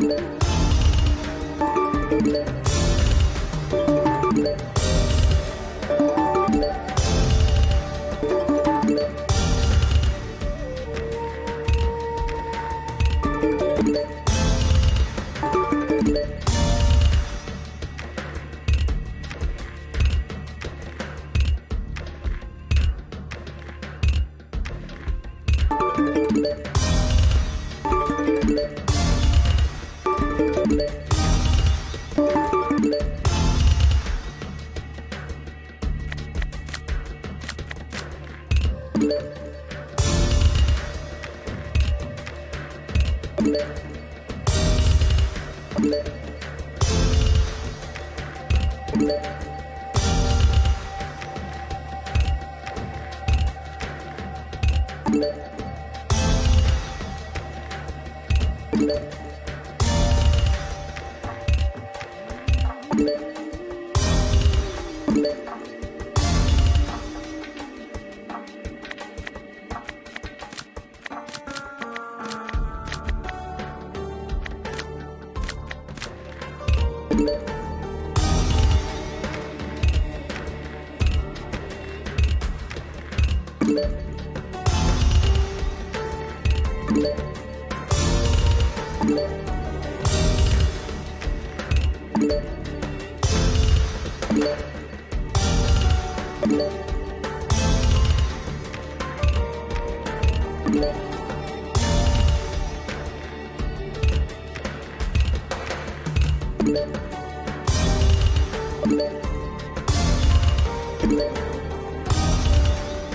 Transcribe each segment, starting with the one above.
Thank Thank.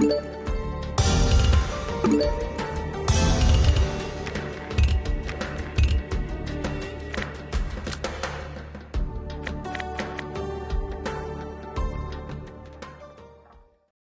Thank you.